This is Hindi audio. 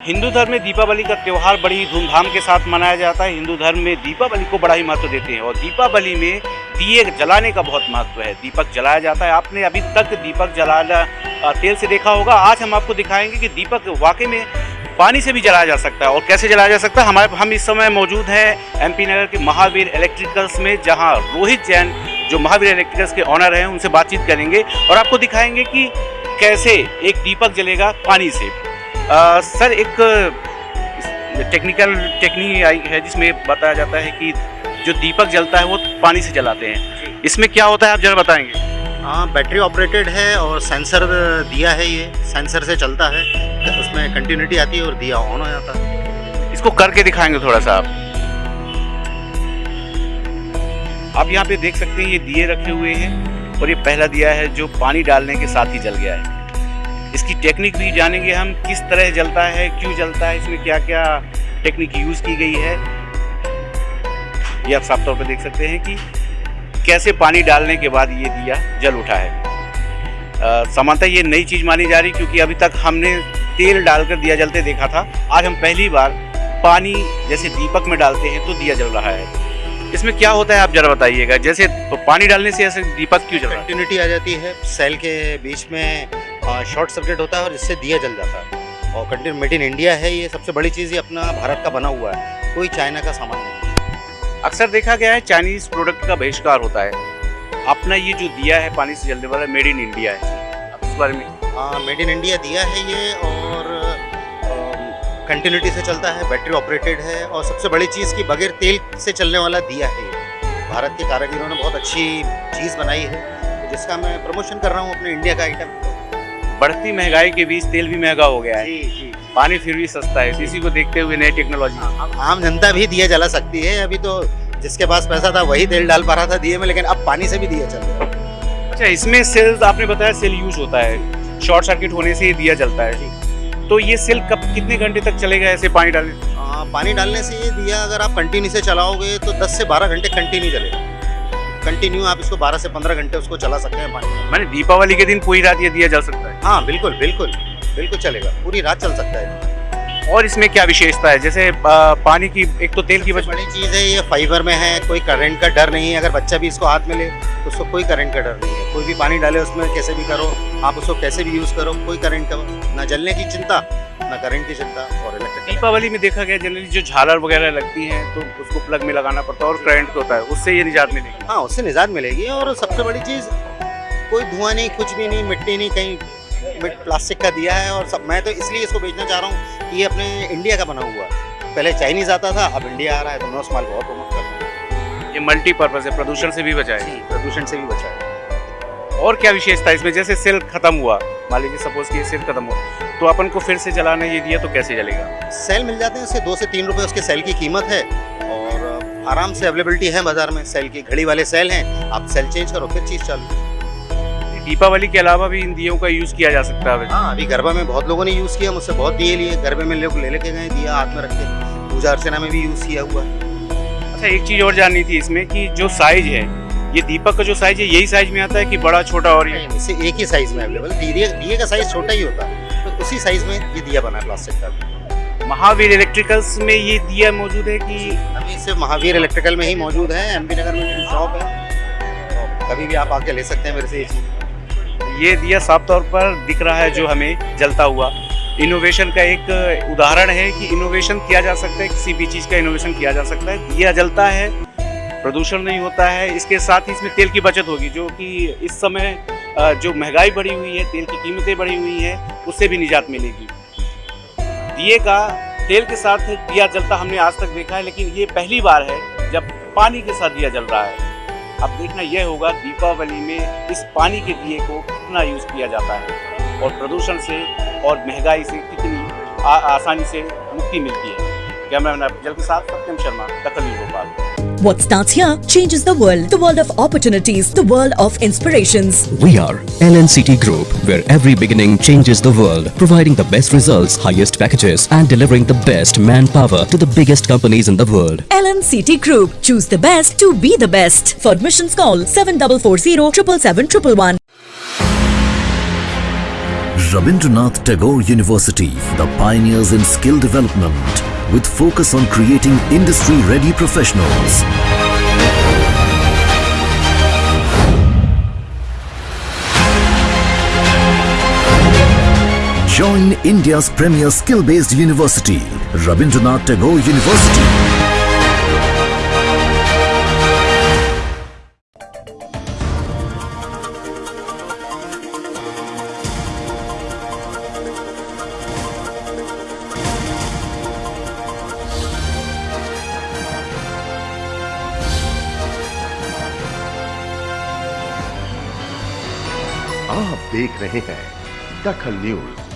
हिंदू धर्म में दीपावली का त्यौहार बड़ी धूमधाम के साथ मनाया जाता है। हिंदू धर्म में दीपावली को बड़ा ही महत्व देते हैं और दीपावली में दिए जलाने का बहुत महत्व है। दीपक जलाया जाता है। आपने अभी तक दीपक जलाना तेल से देखा होगा। आज हम आपको दिखाएँगे कि दीपक वाकई में पानी से भी जलाया जा सकता है। और कैसे जलाया जा सकता है? हमारे, हम इस समय मौजूद हैं एमपी नगर के महावीर इलेक्ट्रिकल्स में, जहाँ रोहित जैन, जो महावीर इलेक्ट्रिकल्स के ऑनर हैं, उनसे बातचीत करेंगे और आपको दिखाएँगे कि कैसे एक दीपक जलेगा पानी से। अ, सर एक टेक्निकल टेक्निक आई है जिसमें बताया जाता है कि जो दीपक जलता है वो पानी से जलाते हैं। इसमें क्या होता है आप जरा बताएँगे? हाँ बैटरी ऑपरेटेड है और सेंसर दिया है ये सेंसर से चलता है तो उसमें कंटिन्यूटी आती है और दिया ऑन हो जाता है। इसको करके दिखाएँगे थोड़ा सा आप। आप यहाँ पे देख सकते हैं ये दिए रखे हुए हैं और ये पहला दिया है जो पानी डालने के साथ ही जल गया है। इसकी टेक्निक भी जानेंगे हम, किस तरह जलता है, क्यों जलता है, इसमें क्या क्या टेक्निक यूज़ की गई है। ये आप साफ़ तौर पे देख सकते हैं कि कैसे पानी डालने के बाद ये दिया, जल उठा है। सामान्यतः ये नई चीज़ मानी जा रही, क्योंकि अभी तक हमने तेल डालकर दिया जलते देखा था। आज हम पहली बार पानी जैसे दीपक में डालते हैं तो दिया जल रहा है। इसमें क्या होता है, आप जरा बताइएगा। जैसे पानी डालने से ऐसे दीपक क्यों जल रहा है? आ जाती है सेल के बीच में शॉर्ट सर्किट होता है और इससे दिया जल जाता है। और कंटिन्यू मेड इन इंडिया है ये सबसे बड़ी चीज़ ये अपना भारत का बना हुआ है। कोई चाइना का सामान नहीं अक्सर देखा गया है चाइनीज़ प्रोडक्ट का बहिष्कार होता है। अपना ये जो दिया है पानी से जलने वाला मेड इन इंडिया है। आप इस बारे में हाँ मेड इन इंडिया दिया है ये और कंटिन्यूटी से चलता है बैटरी ऑपरेटेड है और सबसे बड़ी चीज़ कि बगैर तेल से चलने वाला दिया है ये। भारत के कारीगरों ने बहुत अच्छी चीज़ बनाई है जिसका मैं प्रमोशन कर रहा हूँ अपने इंडिया का आइटम बढ़ती महँगाई के बीच तेल भी महँगा हो गया है। जी जी। पानी फिर भी सस्ता है। इसी को देखते हुए नई टेक्नोलॉजी। आम जनता भी दिया जला सकती है। अभी तो जिसके पास पैसा था वही तेल डाल पा रहा था दिए में लेकिन अब पानी से भी दिया चल रहा है। अच्छा इसमें सेल आपने बताया सेल यूज़ होता है। शॉर्ट सर्किट होने से ही दिया जलता है। तो ये सेल कब कितने घंटे तक चलेगा ऐसे पानी डालने आ, पानी डालने से ये दिया अगर आप कंटिन्यू से चलाओगे तो 10 से 12 घंटे कंटिन्यू चलेगा। कंटिन्यू आप इसको 12 से 15 घंटे उसको चला सकते हैं पानी में। मैंने दीपावली के दिन पूरी रात ये दिया जल सकता है। हाँ बिल्कुल बिल्कुल बिल्कुल चलेगा। पूरी रात चल सकता है। और इसमें क्या विशेषता है? जैसे पानी की एक तो तेल की बड़ी चीज़ है ये फाइबर में है कोई करंट का डर नहीं है। अगर बच्चा भी इसको हाथ में ले तो उसको कोई करंट का डर नहीं है। कोई भी पानी डाले उसमें कैसे भी करो आप उसको कैसे भी यूज़ करो कोई करंट का ना जलने की चिंता ना करंट की चिंता और दीपावली में देखा गया जनरली जो झालर वगैरह लगती हैं तो उसको प्लग में लगाना पड़ता है और करंट होता है उससे ये निजात मिलेगी। हाँ उससे निजात मिलेगी और सबसे बड़ी चीज़ कोई धुआँ नहीं कुछ भी नहीं मिट्टी नहीं कहीं प्लास्टिक का दिया है और सब मैं तो इसलिए इसको बेचना चाह रहा हूँ कि ये अपने इंडिया का बना हुआ है। पहले चाइनीज़ आता था अब इंडिया आ रहा है तो मैं उस माल और प्रमोट कर रहा हूँ ये मल्टीपर्पज है प्रदूषण से भी बचाए। प्रदूषण से भी बचा है और क्या विशेषता है इसमें? जैसे सेल खत्म हुआ मान लीजिए सपोज़ कि ये सेल खत्म हुआ। तो अपन को फिर से चलाने ये दिया तो कैसे चलेगा सेल मिल जाते हैं उसके दो से तीन रुपए उसके सेल की कीमत है। और आराम से अवेलेबिलिटी है बाज़ार में सेल की घड़ी वाले सेल हैं आप सेल चेंज करो फिर चीज़ चालू। दीपावली के अलावा भी इन दियों का यूज़ किया जा सकता है। हाँ अभी गरबा में बहुत लोगों ने यूज़ किया मुझसे बहुत दिए लिए गरबे में लोग ले लेके गए दिया हाथ में रख के। पूजा अर्चना में भी यूज़ किया हुआ। है अच्छा एक चीज़ और जाननी थी इसमें कि जो साइज़ है ये दीपक का जो साइज़ है यही साइज़ में आता है कि बड़ा छोटा और इसे एक ही साइज़ में अवेलेबल दिए का साइज़ छोटा ही होता है। तो उसी साइज़ में ये दिया बना है प्लास्टिक का। महावीर इलेक्ट्रिकल्स में ये दिया मौजूद है कि अभी इसे महावीर इलेक्ट्रिकल में ही मौजूद है एमपी नगर में मेरी शॉप है। तो कभी भी आप आके ले सकते हैं मेरे से ये चीज़। ये दिया साफ़ तौर पर दिख रहा है जो हमें जलता हुआ। इनोवेशन का एक उदाहरण है कि इनोवेशन किया जा सकता है किसी भी चीज़ का इनोवेशन किया जा सकता है। दिया जलता है प्रदूषण नहीं होता है इसके साथ ही इसमें तेल की बचत होगी जो कि इस समय जो महँगाई बढ़ी हुई है तेल की कीमतें बढ़ी हुई हैं उससे भी निजात मिलेगी। दिए का तेल के साथ दिया जलता हमने आज तक देखा है लेकिन ये पहली बार है जब पानी के साथ दिया जल रहा है। अब देखना यह होगा दीपावली में इस पानी के दिए को कितना यूज़ किया जाता है और प्रदूषण से और महँगाई से कितनी आ, आसानी से मुक्ति मिलती है। कैमरामैन अफजल के साथ सत्यम शर्मा दखल Bhopal. What starts here changes the world. The world of opportunities, the world of inspirations. We are LNCT Group, where every beginning changes the world, providing the best results, highest packages, and delivering the best manpower to the biggest companies in the world. LNCT Group. Choose the best to be the best. For admissions call 7440 777 111. Rabindranath Tagore University, the pioneers in skill development with focus on creating industry-ready professionals. Join India's premier skill-based university, Rabindranath Tagore University. आप देख रहे हैं दखल न्यूज़।